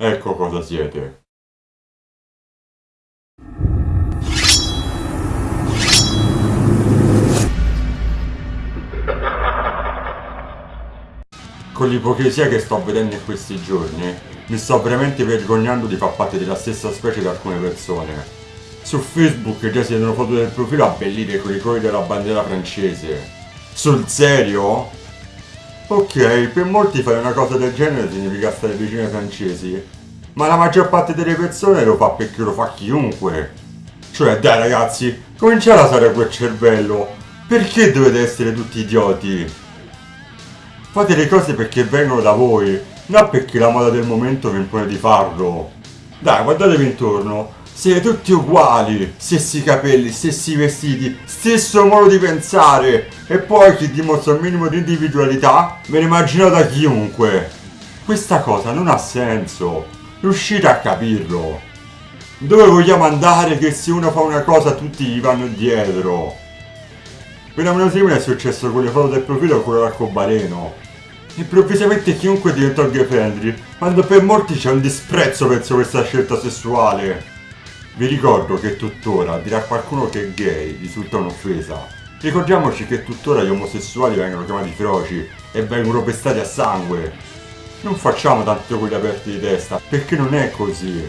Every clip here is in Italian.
Ecco cosa siete. Con l'ipocrisia che sto vedendo in questi giorni, mi sto veramente vergognando di far parte della stessa specie di alcune persone. Su Facebook già si vedono foto del profilo abbellite con i colori della bandiera francese. Sul serio? Ok, per molti fare una cosa del genere significa stare vicino ai francesi, ma la maggior parte delle persone lo fa perché lo fa chiunque. Cioè, dai ragazzi, cominciate a usare quel cervello. Perché dovete essere tutti idioti? Fate le cose perché vengono da voi, non perché la moda del momento vi impone di farlo. Dai, guardatevi intorno, siete tutti uguali, stessi capelli, stessi vestiti, stesso modo di pensare. E poi chi dimostra un minimo di individualità, ve ne immagino da chiunque. Questa cosa non ha senso. Riuscite a capirlo. Dove vogliamo andare che se uno fa una cosa tutti gli vanno dietro? Fenomeno simile è successo con le foto del profilo con l'arcobaleno. Improvvisamente chiunque diventò gay friendly, quando per molti c'è un disprezzo verso questa scelta sessuale. Vi ricordo che tuttora dire a qualcuno che è gay risulta un'offesa. Ricordiamoci che tuttora gli omosessuali vengono chiamati feroci e vengono pestati a sangue. Non facciamo tanto quelli aperti di testa, perché non è così.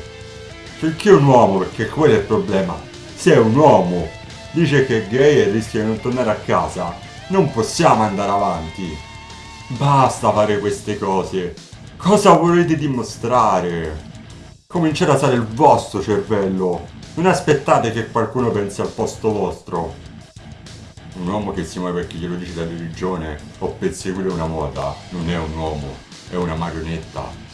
Perché un uomo, perché quello è il problema. Se è un uomo, dice che è gay e rischia di non tornare a casa, non possiamo andare avanti. Basta fare queste cose. Cosa volete dimostrare? Cominciate a usare il vostro cervello. Non aspettate che qualcuno pensi al posto vostro. Un uomo che si muove perché glielo dice la religione o per seguire una moda non è un uomo, è una marionetta.